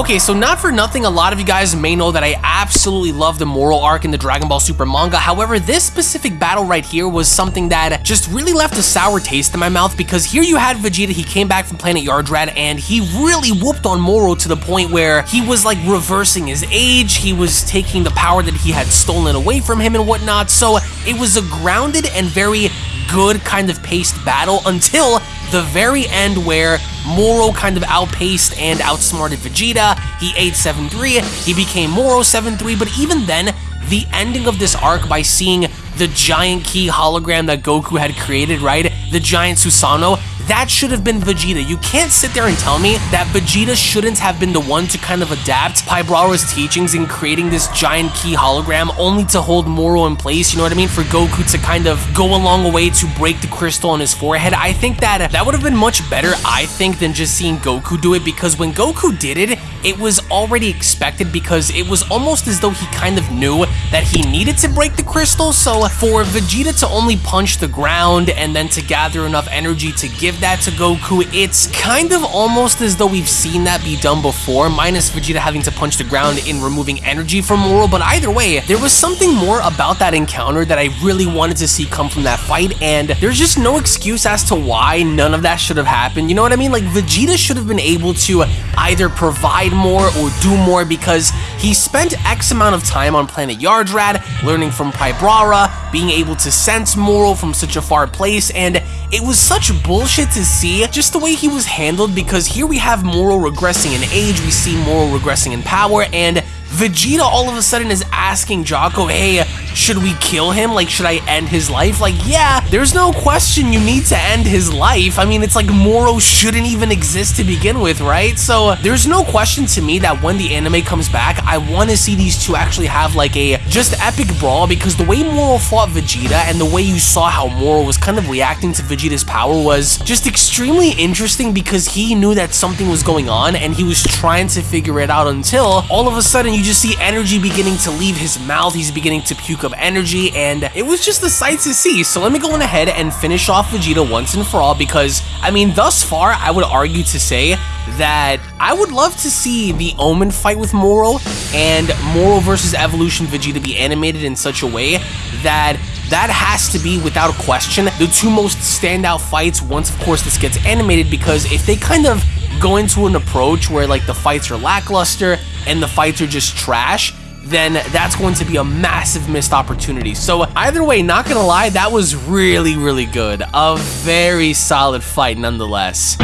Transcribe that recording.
Okay, so not for nothing, a lot of you guys may know that I absolutely love the Moro arc in the Dragon Ball Super manga. However, this specific battle right here was something that just really left a sour taste in my mouth because here you had Vegeta, he came back from planet Yardrat and he really whooped on Moro to the point where he was like reversing his age, he was taking the power that he had stolen away from him and whatnot. So it was a grounded and very good kind of paced battle until the very end where Moro kind of outpaced and outsmarted Vegeta. He ate 7-3, he became Moro 7-3, but even then, the ending of this arc by seeing the giant ki hologram that Goku had created, right? The giant Susanoo, that should have been Vegeta. You can't sit there and tell me that Vegeta shouldn't have been the one to kind of adapt Pybrawa's teachings in creating this giant ki hologram only to hold Moro in place, you know what I mean? For Goku to kind of go along a way to break the crystal on his forehead. I think that that would have been much better, I think, than just seeing Goku do it because when Goku did it, it was already expected because it was almost as though he kind of knew that he needed to break the crystal. So for Vegeta to only punch the ground and then to gather enough energy to give that to Goku, it's kind of almost as though we've seen that be done before, minus Vegeta having to punch the ground in removing energy from Moro, but either way, there was something more about that encounter that I really wanted to see come from that fight, and there's just no excuse as to why none of that should have happened, you know what I mean? Like, Vegeta should have been able to either provide more or do more because he spent X amount of time on planet Yardrat, learning from Pybrawa, being able to sense Moro from such a far place, and it was such bullshit to see just the way he was handled because here we have Moro regressing in age, we see Moro regressing in power, and Vegeta all of a sudden is asking Jaco, hey, should we kill him? Like, should I end his life? Like, yeah, there's no question you need to end his life. I mean, it's like Moro shouldn't even exist to begin with, right? So there's no question to me that when the anime comes back, I want to see these two actually have like a just epic brawl because the way Moro fought Vegeta and the way you saw how Moro was kind of reacting to Vegeta's power was just extremely interesting because he knew that something was going on and he was trying to figure it out until all of a sudden you just see energy beginning to leave his mouth, he's beginning to puke up energy, and it was just a sight to see. So let me go on ahead and finish off Vegeta once and for all because, I mean, thus far, I would argue to say that I would love to see the Omen fight with Moro and Moro versus Evolution Vegeta be animated in such a way that that has to be, without a question, the two most standout fights once, of course, this gets animated because if they kind of go into an approach where like the fights are lackluster and the fights are just trash, then that's going to be a massive missed opportunity. So either way, not gonna lie, that was really, really good. A very solid fight nonetheless.